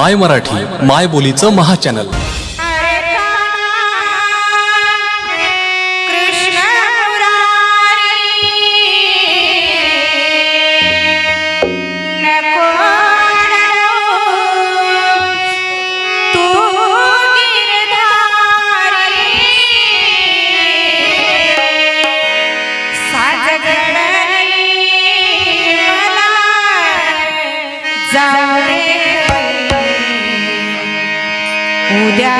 माय मराठी माय बोलीचं महाचॅनल Yeah.